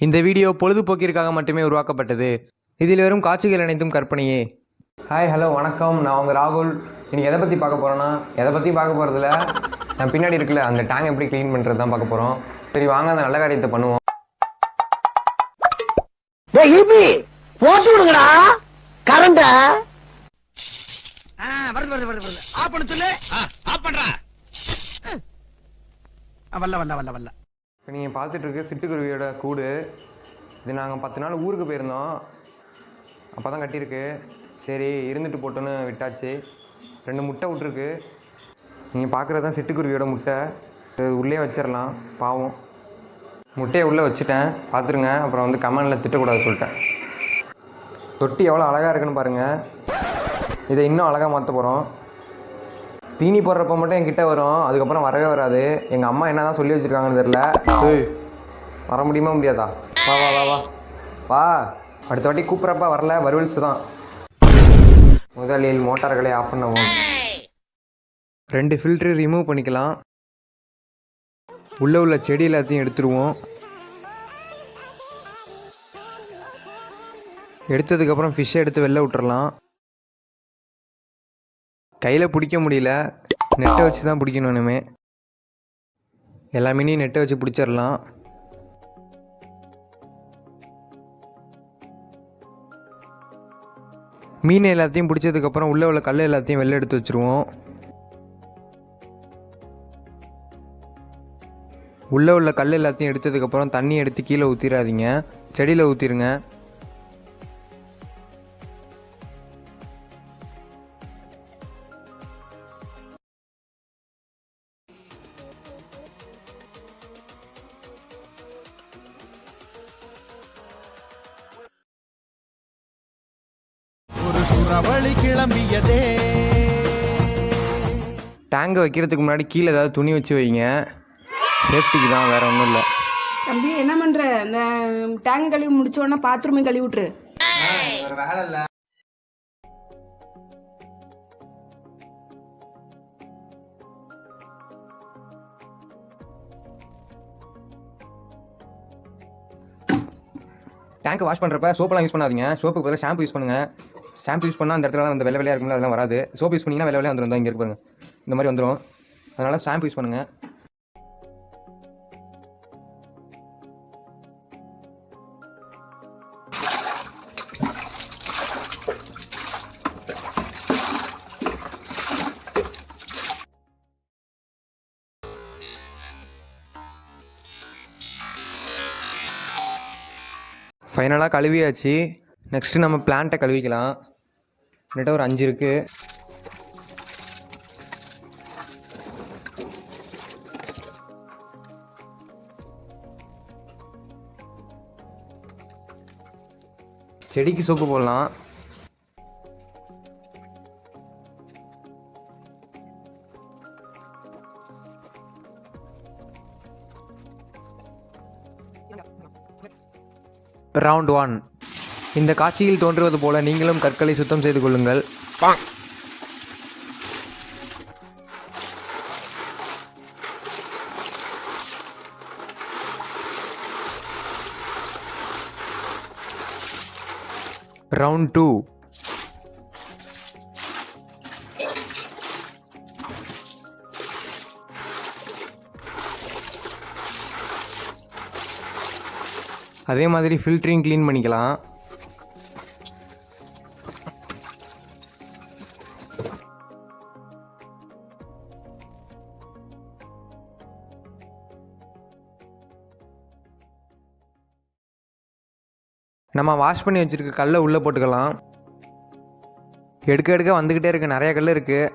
இந்த வீடியோ பொழுதுபோக்கிற்காக மட்டுமே உருவாக்கப்பட்டது. இதில் வரும் காட்சிகள் அனைத்தும் கற்பனையே. ஹாய் ஹலோ வணக்கம். நான் உங்கள் ராகுல். இன்னைக்கு எதை பற்றி பார்க்க போகிறோன்னா எதை பற்றி பார்க்க போகிறதில்ல நான் பின்னாடி இருக்குல்ல அந்த டேங்க் எப்படி க்ளீன் பண்ணுறது தான் பார்க்க போகிறோம் சரி வாங்க அந்த நல்ல காரியத்தை பண்ணுவோம். போட்டு விடுங்கடா. கரண்ட. வருது வருது வருது வருது. ஆஃப் பண்ண சொல்லு. ஆஃப் பண்றா. வல்ல வல்ல வல்ல வல்ல இப்போ நீங்கள் பார்த்துட்ருக்கு சிட்டுக்குருவியோட கூடு இது நாங்கள் பத்து நாள் ஊருக்கு போயிருந்தோம். அப்போ தான் கட்டியிருக்கு. சரி இருந்துட்டு போட்டோன்னு விட்டாச்சு. ரெண்டு முட்டை விட்ருக்கு நீங்கள் பார்க்குறது தான் சிட்டுக்குருவியோட முட்டை. இது உள்ளே வச்சிடலாம் பாவம். முட்டையை உள்ளே வச்சுட்டேன். பார்த்துருங்க அப்புறம் வந்து கமெண்டில் திட்டக்கூடாது சொல்லிட்டேன். தொட்டி எவ்வளோ அழகாக இருக்குன்னு பாருங்கள் இதை இன்னும் அழகாக மாற்ற போகிறோம் தீனி போடுறப்ப மட்டும் என்கிட்ட வரும். அதுக்கப்புறம் வரவே வராது. எங்கள் அம்மா என்ன தான் சொல்லி வச்சுருக்காங்கன்னு தெரில வர முடியுமா முடியாதா? வா வா வா வா. வா. அடுத்த வாட்டி கூப்பிட்றப்ப வரல. வருவல்ஸ் தான். முதலில் மோட்டார்களை ஆஃப் பண்ணவும். ரெண்டு ஃபில்ட்ரு ரிமூவ் பண்ணிக்கலாம். உள்ளே உள்ள செடி எல்லாத்தையும் எடுத்துருவோம். எடுத்ததுக்கப்புறம் ஃபிஷ்ஷை எடுத்து வெளில விட்டுறலாம். கையில் பிடிக்க முடியல. நெட்டை வச்சு தான் பிடிக்கணும் இனிமே. எல்லா மீனையும் நெட்டை வச்சு பிடிச்சிடலாம் மீன் எல்லாத்தையும் பிடிச்சதுக்கப்புறம் உள்ளே உள்ள கல் எல்லாத்தையும் வெளில எடுத்து வச்சுருவோம். உள்ளே உள்ள கல் எல்லாத்தையும் எடுத்ததுக்கப்புறம் தண்ணி எடுத்து கீழே ஊற்றிடாதீங்க செடியில் ஊற்றிருங்க ஒரு சுறவழி கிளம்பியதே. டேங்கை வைக்கிறதுக்கு முன்னாடி கீழே ஏதாவது துணி வச்சு வைங்க. சேஃப்டிக்கு தான் வேறு ஒன்றும் இல்லை. தம்பி என்ன பண்ற? இந்த டேங்க் கழுவி முடிச்ச உடனே பாத்ரூமே கழுவி விட்டுரு. வேலை இல்லை. டேங்க் வாஷ் பண்ணுறப்ப சோப்பெல்லாம் யூஸ் பண்ணாதீங்க. சோப்புக்கு பதிலாக ஷாம்பு யூஸ் பண்ணுங்க. ஷாம்பு யூஸ் பண்ணால் அந்த இடத்துல அந்த வெள்ளை வெள்ளையாக இருக்கும்ல அதெல்லாம் வராது. சோப் யூஸ் பண்ணிங்கன்னா வெள்ளை வெள்ளையாக வந்துடும் இங்கே இருப்பாங்க இந்த மாதிரி வந்துடும் அதனால் ஷாம்பு யூஸ் பண்ணுங்கள் ஃபைனலாக கழுவியாச்சு. நெக்ஸ்ட்டு நம்ம பிளான்ட்டை கழுவிக்கலாம். என்கிட்ட ஒரு அஞ்சு இருக்குது செடிக்கு சோப்பு போடலாம். ரவுண்ட் ஒன் இந்த காட்சியில் தோன்றுவது போல நீங்களும் கற்களை சுத்தம் செய்து கொள்ளுங்கள். ரவுண்ட் டூ அதே மாதிரி ஃபில்டரிங் க்ளீன் பண்ணிக்கலாம். நம்ம வாஷ் பண்ணி வச்சுருக்க கல்லை உள்ளே போட்டுக்கலாம். எடுக்க எடுக்க வந்துக்கிட்டே இருக்குது நிறைய கல் இருக்குது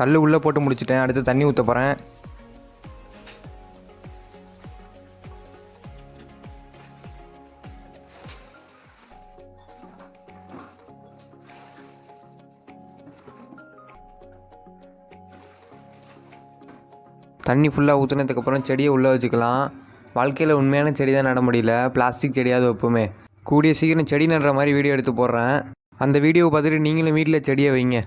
கல் உள்ளே போட்டு முடிச்சிட்டேன். அடுத்து தண்ணி ஊற்ற போகிறேன் தண்ணி ஃபுல்லாக ஊற்றுனதுக்கப்புறம் செடியை உள்ளே வச்சுக்கலாம். வாழ்க்கையில் உண்மையான செடி தான் நட முடியல. பிளாஸ்டிக் செடியாவது வைப்போமே. கூடிய சீக்கிரம் செடி நடுற மாதிரி வீடியோ எடுத்து போடுறேன். அந்த வீடியோவை பார்த்துட்டு நீங்களும் வீட்டில் செடியை வைங்க.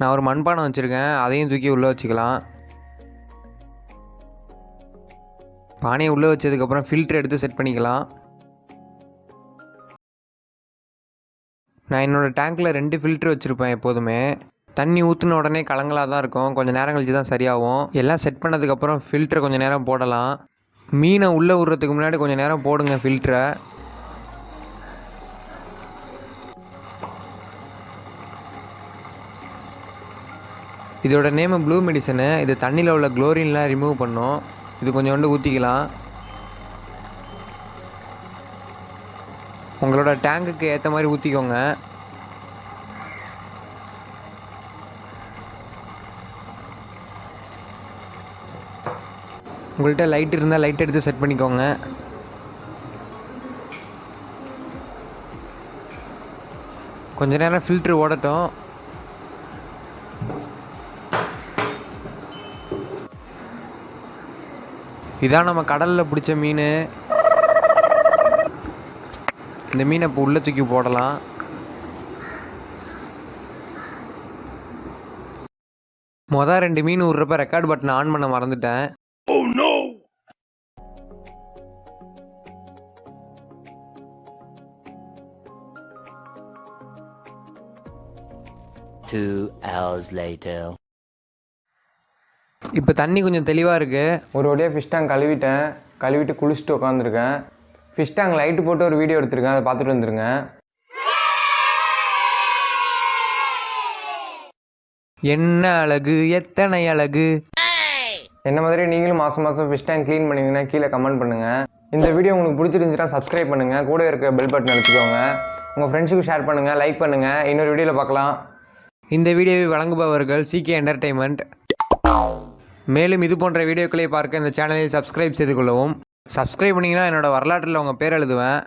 நான் ஒரு மண்பானை வச்சுருக்கேன். அதையும் தூக்கி உள்ளே வச்சுக்கலாம். பானையை உள்ளே வச்சதுக்கப்புறம் ஃபில்ட்ரு எடுத்து செட் பண்ணிக்கலாம். நான் என்னோடய டேங்க்கில் ரெண்டு ஃபில்ட்ரு வச்சுருப்பேன் எப்போதுமே. தண்ணி ஊற்றின உடனே கலங்கலாக தான் இருக்கும். கொஞ்சம் நேரம் கழிச்சு தான் சரியாகும். எல்லாம் செட் பண்ணதுக்கப்புறம் ஃபில்ட்ரு கொஞ்சம் நேரம் போடலாம். மீனை உள்ளே விட்றதுக்கு முன்னாடி கொஞ்சம் நேரம் போடுங்க ஃபில்டரை இதோட நேமு ப்ளூ மெடிசனு இது தண்ணியில் உள்ள குளோரின்லாம் ரிமூவ் பண்ணும். இது கொஞ்சோண்டு ஊற்றிக்கலாம் உங்களோட டேங்குக்கு ஏற்ற மாதிரி ஊற்றிக்கோங்க உங்கள்கிட்ட லைட் இருந்தால் லைட் எடுத்து செட் பண்ணிக்கோங்க. கொஞ்ச நேரம் ஃபில்ட்ரு ஓடட்டும். இதான் நம்ம கடலில் பிடிச்ச மீன். இந்த மீனை இப்போ உள்ளே தூக்கி போடலாம். மொதல் ரெண்டு மீன் விட்றப்ப ரெக்கார்ட் பட்டனை ஆன் பண்ண மறந்துட்டேன். Two hours later. இப்போ தண்ணி கொஞ்சம் தெளிவாக இருக்குது ஒரு வழியாக ஃபிஷ் டேங்க் கழுவிட்டேன். கழுவிட்டு குளிச்சுட்டு உட்காந்துருக்கேன் ஃபிஷ் டேங்க் லைட்டு போட்டு ஒரு வீடியோ எடுத்திருக்கேன். அதை பார்த்துட்டு வந்துருங்க. என்ன அழகு? எத்தனை அழகு? என்ன மாதிரி நீங்களும் மாதம் மாதம் ஃபிஷ் டேங்க் க்ளீன் பண்ணீங்கன்னா கீழே கமெண்ட் பண்ணுங்கள் இந்த வீடியோ உங்களுக்கு பிடிச்சிருந்துச்சுன்னா சப்ஸ்கிரைப் பண்ணுங்கள் கூட இருக்க பெல் பட்டன் அழுத்திக்கோங்க. உங்கள் ஃப்ரெண்ட்ஸுக்கு ஷேர் பண்ணுங்கள் லைக் பண்ணுங்கள் இன்னொரு வீடியோவில் பார்க்கலாம். இந்த வீடியோவை வழங்குபவர்கள் சிகே என்டர்டைன்மெண்ட் மேலும் இது போன்ற வீடியோக்களை பார்க்க இந்த சேனலை சப்ஸ்கிரைப் செய்து கொள்ளவும். சப்ஸ்கிரைப் பண்ணிங்கன்னா என்னோடய வரலாற்றில் உங்கள் பேர் எழுதுவேன்.